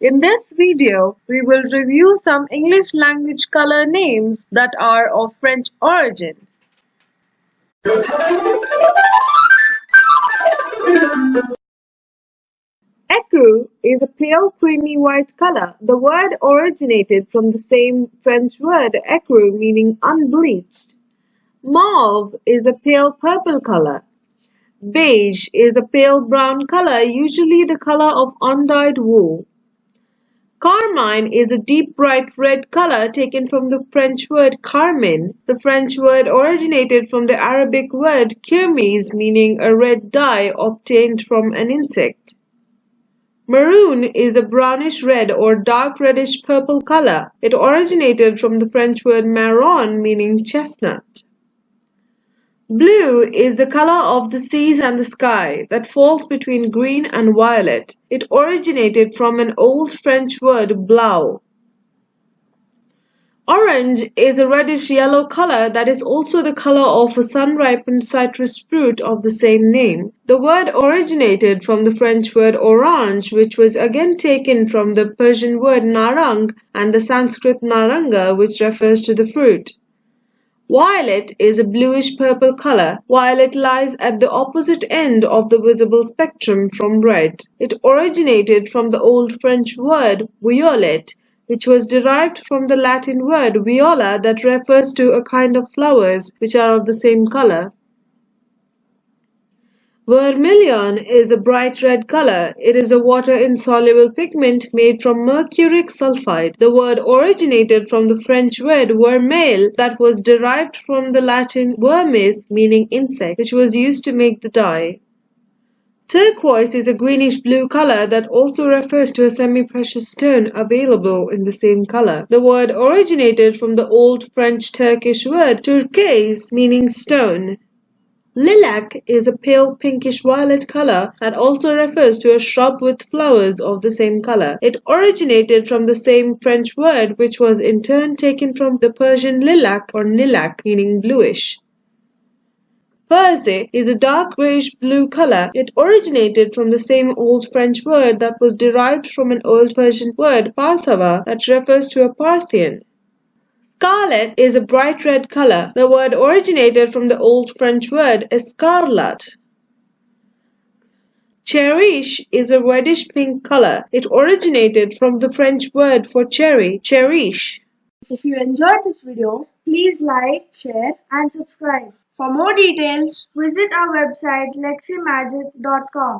In this video, we will review some English language color names that are of French origin. Ecru is a pale creamy white color. The word originated from the same French word ecru meaning unbleached. Mauve is a pale purple color. Beige is a pale brown color, usually the color of undyed wool. Carmine is a deep bright red color taken from the French word carmine. The French word originated from the Arabic word kermes meaning a red dye obtained from an insect. Maroon is a brownish red or dark reddish purple color. It originated from the French word marron meaning chestnut. Blue is the color of the seas and the sky that falls between green and violet. It originated from an old French word blau. Orange is a reddish yellow color that is also the color of a sun-ripened citrus fruit of the same name. The word originated from the French word orange, which was again taken from the Persian word narang and the Sanskrit naranga, which refers to the fruit. Violet is a bluish-purple color. Violet lies at the opposite end of the visible spectrum from red. It originated from the Old French word violet, which was derived from the Latin word viola that refers to a kind of flowers which are of the same color. Vermilion is a bright red color. It is a water-insoluble pigment made from mercuric sulfide. The word originated from the French word vermeil that was derived from the Latin vermis meaning insect, which was used to make the dye. Turquoise is a greenish blue color that also refers to a semi-precious stone available in the same color. The word originated from the Old French Turkish word turquoise meaning stone. Lilac is a pale pinkish violet color that also refers to a shrub with flowers of the same color. It originated from the same French word which was in turn taken from the Persian lilac or nilak meaning bluish. Furze is a dark grayish blue color. It originated from the same old French word that was derived from an old Persian word Parthava that refers to a Parthian. Scarlet is a bright red color. The word originated from the Old French word escarlate. Cerise is a reddish pink color. It originated from the French word for cherry, cerise. If you enjoyed this video, please like, share and subscribe. For more details, visit our website leximagic.com.